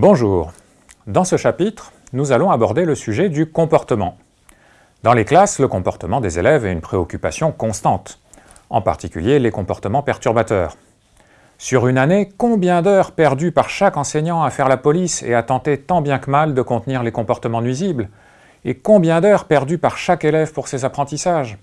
Bonjour. Dans ce chapitre, nous allons aborder le sujet du comportement. Dans les classes, le comportement des élèves est une préoccupation constante, en particulier les comportements perturbateurs. Sur une année, combien d'heures perdues par chaque enseignant à faire la police et à tenter tant bien que mal de contenir les comportements nuisibles? Et combien d'heures perdues par chaque élève pour ses apprentissages?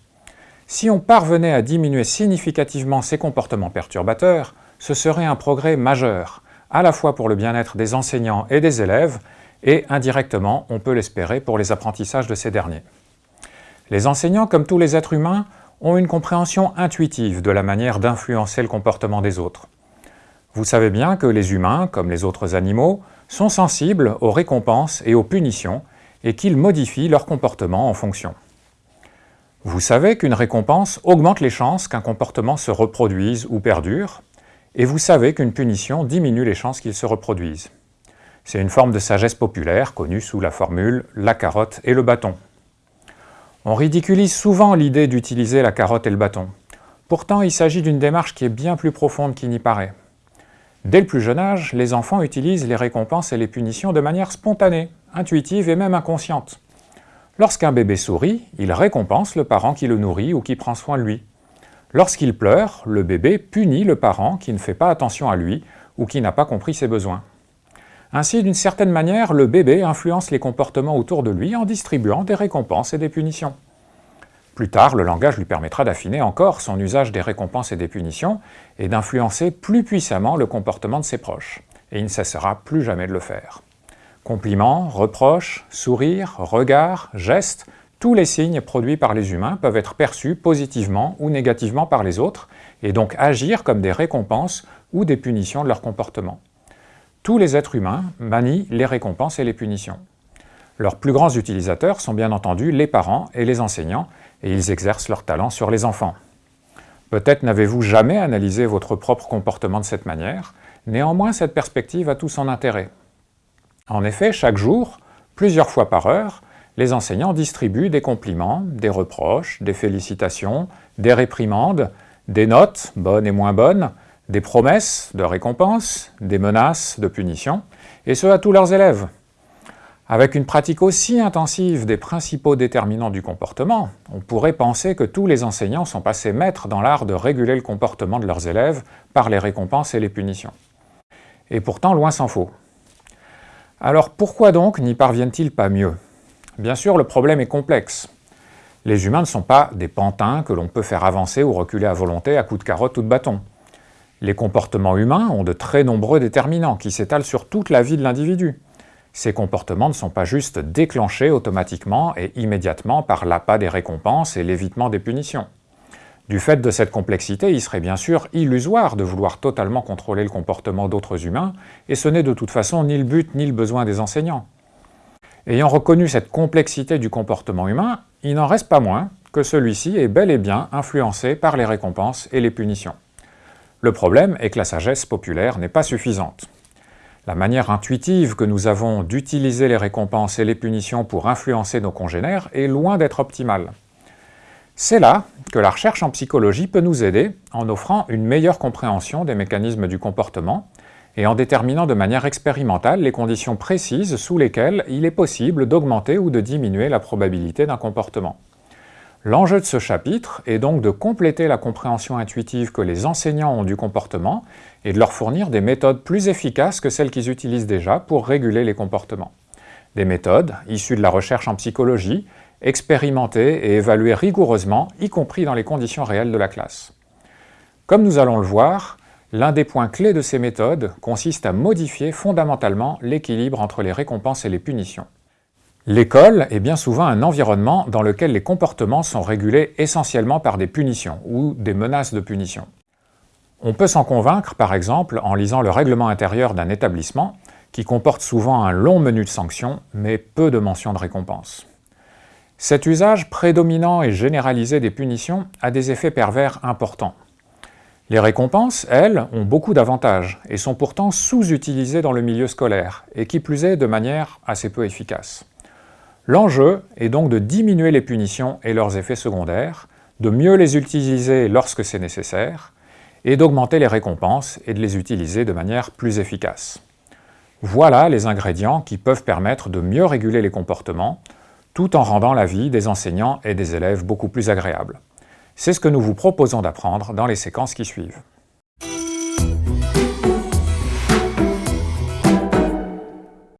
Si on parvenait à diminuer significativement ces comportements perturbateurs, ce serait un progrès majeur, à la fois pour le bien-être des enseignants et des élèves, et indirectement, on peut l'espérer pour les apprentissages de ces derniers. Les enseignants, comme tous les êtres humains, ont une compréhension intuitive de la manière d'influencer le comportement des autres. Vous savez bien que les humains, comme les autres animaux, sont sensibles aux récompenses et aux punitions et qu'ils modifient leur comportement en fonction. Vous savez qu'une récompense augmente les chances qu'un comportement se reproduise ou perdure, et vous savez qu'une punition diminue les chances qu'il se reproduise. C'est une forme de sagesse populaire connue sous la formule « la carotte et le bâton ». On ridiculise souvent l'idée d'utiliser la carotte et le bâton. Pourtant, il s'agit d'une démarche qui est bien plus profonde qu'il n'y paraît. Dès le plus jeune âge, les enfants utilisent les récompenses et les punitions de manière spontanée, intuitive et même inconsciente. Lorsqu'un bébé sourit, il récompense le parent qui le nourrit ou qui prend soin de lui. Lorsqu'il pleure, le bébé punit le parent qui ne fait pas attention à lui ou qui n'a pas compris ses besoins. Ainsi, d'une certaine manière, le bébé influence les comportements autour de lui en distribuant des récompenses et des punitions. Plus tard, le langage lui permettra d'affiner encore son usage des récompenses et des punitions et d'influencer plus puissamment le comportement de ses proches. Et il ne cessera plus jamais de le faire. Compliments, reproches, sourires, regards, gestes tous les signes produits par les humains peuvent être perçus positivement ou négativement par les autres, et donc agir comme des récompenses ou des punitions de leur comportement. Tous les êtres humains manient les récompenses et les punitions. Leurs plus grands utilisateurs sont bien entendu les parents et les enseignants, et ils exercent leur talent sur les enfants. Peut-être n'avez-vous jamais analysé votre propre comportement de cette manière, néanmoins cette perspective a tout son intérêt. En effet, chaque jour, plusieurs fois par heure, les enseignants distribuent des compliments, des reproches, des félicitations, des réprimandes, des notes, bonnes et moins bonnes, des promesses de récompense, des menaces de punition, et ce à tous leurs élèves. Avec une pratique aussi intensive des principaux déterminants du comportement, on pourrait penser que tous les enseignants sont passés maîtres dans l'art de réguler le comportement de leurs élèves par les récompenses et les punitions. Et pourtant, loin s'en faut. Alors pourquoi donc n'y parviennent-ils pas mieux? Bien sûr, le problème est complexe. Les humains ne sont pas des pantins que l'on peut faire avancer ou reculer à volonté à coups de carotte ou de bâton. Les comportements humains ont de très nombreux déterminants qui s'étalent sur toute la vie de l'individu. Ces comportements ne sont pas juste déclenchés automatiquement et immédiatement par l'appât des récompenses et l'évitement des punitions. Du fait de cette complexité, il serait bien sûr illusoire de vouloir totalement contrôler le comportement d'autres humains, et ce n'est de toute façon ni le but ni le besoin des enseignants. Ayant reconnu cette complexité du comportement humain, il n'en reste pas moins que celui-ci est bel et bien influencé par les récompenses et les punitions. Le problème est que la sagesse populaire n'est pas suffisante. La manière intuitive que nous avons d'utiliser les récompenses et les punitions pour influencer nos congénères est loin d'être optimale. C'est là que la recherche en psychologie peut nous aider en offrant une meilleure compréhension des mécanismes du comportement et en déterminant de manière expérimentale les conditions précises sous lesquelles il est possible d'augmenter ou de diminuer la probabilité d'un comportement. L'enjeu de ce chapitre est donc de compléter la compréhension intuitive que les enseignants ont du comportement et de leur fournir des méthodes plus efficaces que celles qu'ils utilisent déjà pour réguler les comportements. Des méthodes issues de la recherche en psychologie, expérimentées et évaluées rigoureusement, y compris dans les conditions réelles de la classe. Comme nous allons le voir, L'un des points clés de ces méthodes consiste à modifier fondamentalement l'équilibre entre les récompenses et les punitions. L'école est bien souvent un environnement dans lequel les comportements sont régulés essentiellement par des punitions ou des menaces de punition. On peut s'en convaincre par exemple en lisant le règlement intérieur d'un établissement qui comporte souvent un long menu de sanctions mais peu de mentions de récompenses. Cet usage prédominant et généralisé des punitions a des effets pervers importants. Les récompenses, elles, ont beaucoup d'avantages et sont pourtant sous-utilisées dans le milieu scolaire, et qui plus est de manière assez peu efficace. L'enjeu est donc de diminuer les punitions et leurs effets secondaires, de mieux les utiliser lorsque c'est nécessaire, et d'augmenter les récompenses et de les utiliser de manière plus efficace. Voilà les ingrédients qui peuvent permettre de mieux réguler les comportements, tout en rendant la vie des enseignants et des élèves beaucoup plus agréable. C'est ce que nous vous proposons d'apprendre dans les séquences qui suivent.